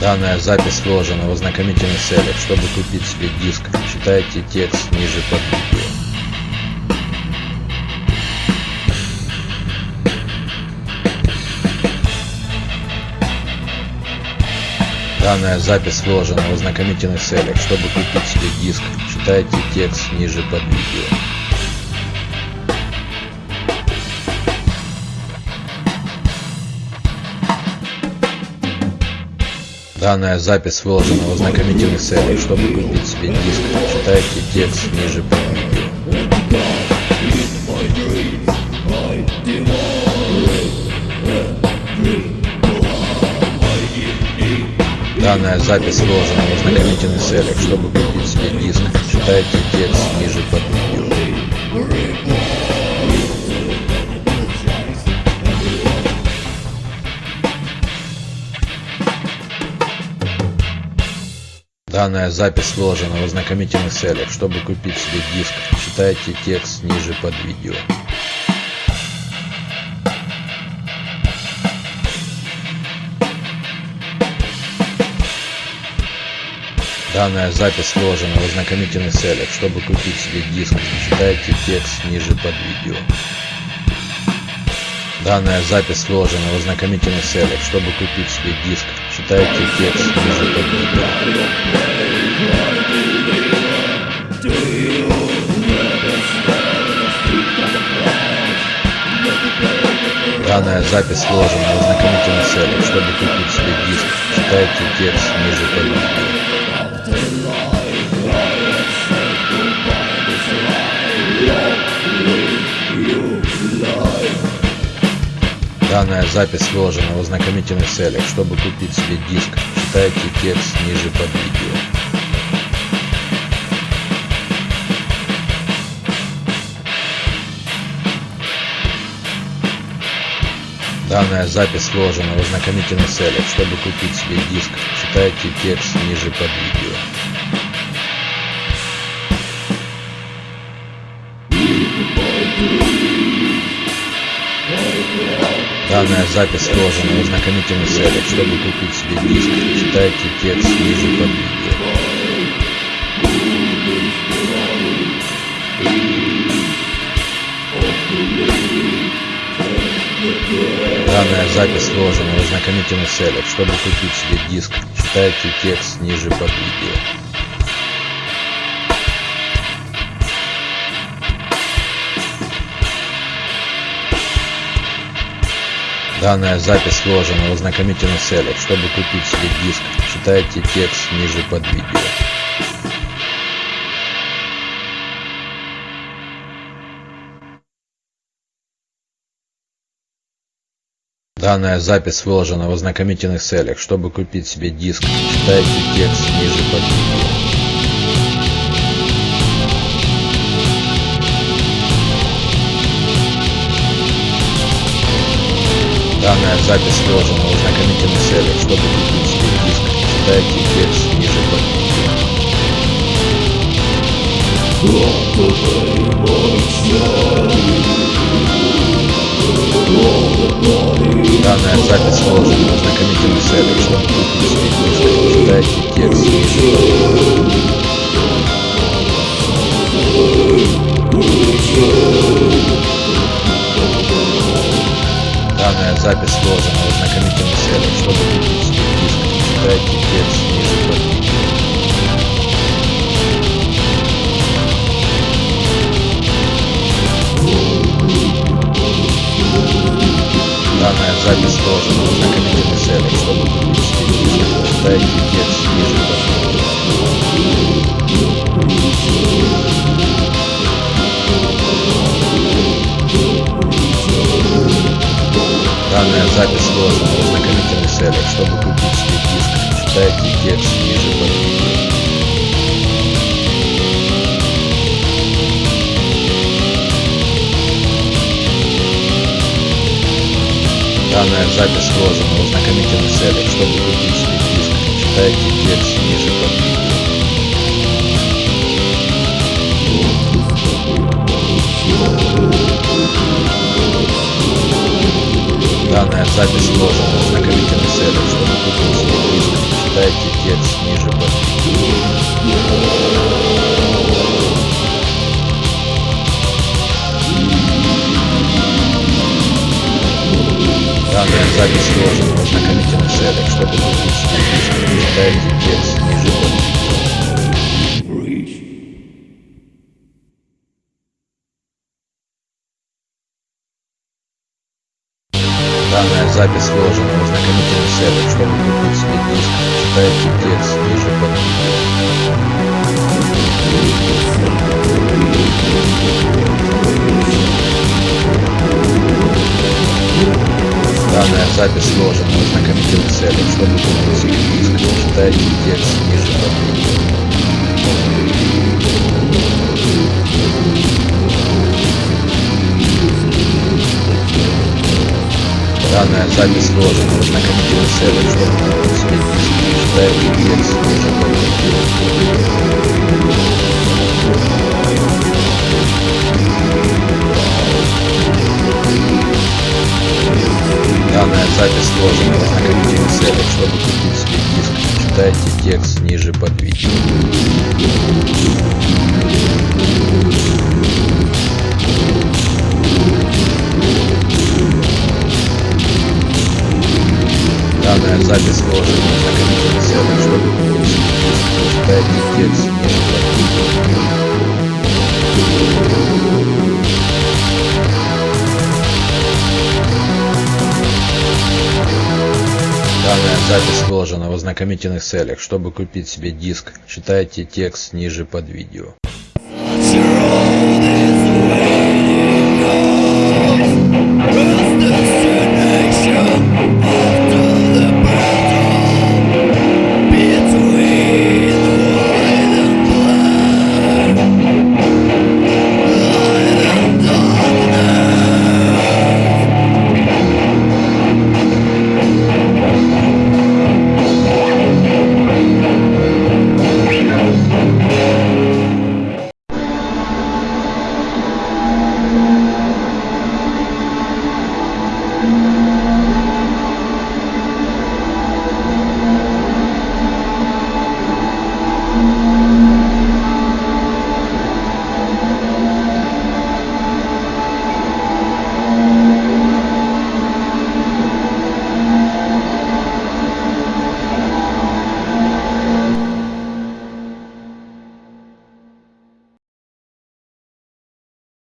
Данная запись сложена в ознакомительных целях. Чтобы купить себе диск, читайте текст ниже под видео. Данная запись сложена в ознакомительных целях. Чтобы купить себе диск, читайте текст ниже под видео. Данная запись выложена в ознакомительных целях. Чтобы купить себе диск, читайте текст ниже под видео. Данная запись выложена в ознакомительных целях. Чтобы купить себе диск, читайте текст ниже под видео. Данная запись выложена в ознакомительных целях. Чтобы купить себе диск, читайте текст ниже под видео. Данная запись выложена в ознакомительных целях. Чтобы купить себе диск, читайте текст ниже под видео. Данная запись выложена в ознакомительных целях. Чтобы купить себе диск, читайте текст ниже под видео. Данная запись выложена в ознакомительных целях. Чтобы купить себе диск, читайте текст ниже под видео. Данная запись выложена в ознакомительных целях. Чтобы купить себе диск, читайте текст ниже под видео. Данная запись выложена в ознакомительных целях. Чтобы купить себе диск, читайте текст ниже под видео. Данная запись выложена в ознакомительных целях. Чтобы купить себе диск, читайте текст ниже под видео. Данная запись выложена в ознакомительных целях. Чтобы купить себе диск, читайте текст ниже под видео. Данная запись выложена в ознакомительных целях. Чтобы купить себе диск, читайте текст ниже под видео. Данная запись выложена в ознакомительных целях. Чтобы купить себе диск, читайте текст ниже под видео. Данная запись выложена в ознакомительных целях. Чтобы купить себе диск, читайте текст ниже под видео. Данная запись выложена в ознакомительных целях. Чтобы купить себе диск, читайте текст ниже под Данная запись выложена в ознакомительных целях. Чтобы себе диск, читайте текст ниже под. Данная запись выложена в ознакомительных целях. Чтобы себе диск, читайте текст ниже под. Данная запись выложена в ознакомительных целях. Чтобы купить себе диск, читайте текст ниже под видео. Данная запись выложена в ознакомительных целях. Чтобы купить себе диск, читайте текст ниже под видео. Данная запись выложена в ознакомительных целях. Чтобы себе диск, Читайте текст ниже под. Данная запись сложена в ознакомительных целях. Чтобы себе диск, читайте текст ниже под Данная запись выложена целях. Чтобы купить себе диск, читайте текст ниже под видео. Данная запись выложена целях. Чтобы купить себе диск, читайте текст ниже под видео. Диск, читайте текст ниже под видео. Данная запись сложена в ознакомительных целях. Чтобы купить себе диск, читайте текст ниже под видео. Себе диск, читайте текст ниже под видео. Данная запись выложена в ознакомительных целях. Чтобы купить себе диск, читайте текст ниже под видео.